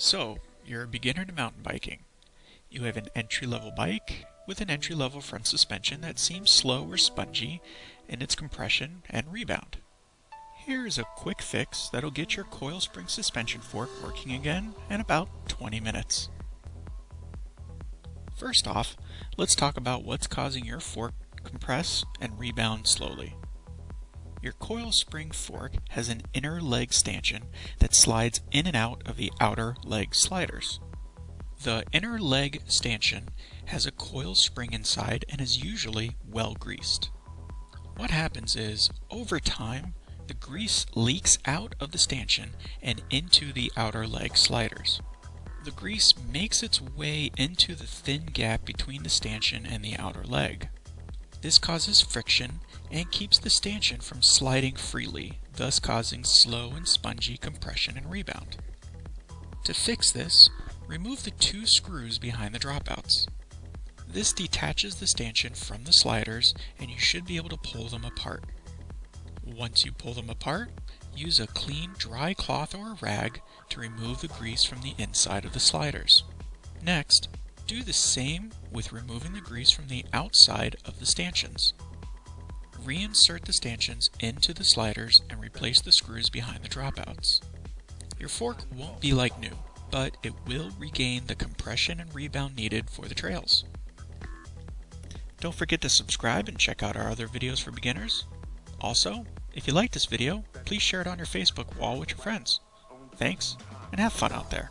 So, you're a beginner to mountain biking. You have an entry-level bike with an entry-level front suspension that seems slow or spongy in its compression and rebound. Here is a quick fix that'll get your coil spring suspension fork working again in about 20 minutes. First off, let's talk about what's causing your fork compress and rebound slowly. Your coil spring fork has an inner leg stanchion that slides in and out of the outer leg sliders. The inner leg stanchion has a coil spring inside and is usually well greased. What happens is, over time, the grease leaks out of the stanchion and into the outer leg sliders. The grease makes its way into the thin gap between the stanchion and the outer leg. This causes friction and keeps the stanchion from sliding freely, thus causing slow and spongy compression and rebound. To fix this, remove the two screws behind the dropouts. This detaches the stanchion from the sliders and you should be able to pull them apart. Once you pull them apart, use a clean dry cloth or rag to remove the grease from the inside of the sliders. Next, do the same with removing the grease from the outside of the stanchions. Reinsert the stanchions into the sliders and replace the screws behind the dropouts. Your fork won't be like new, but it will regain the compression and rebound needed for the trails. Don't forget to subscribe and check out our other videos for beginners. Also, if you like this video, please share it on your Facebook wall with your friends. Thanks, and have fun out there.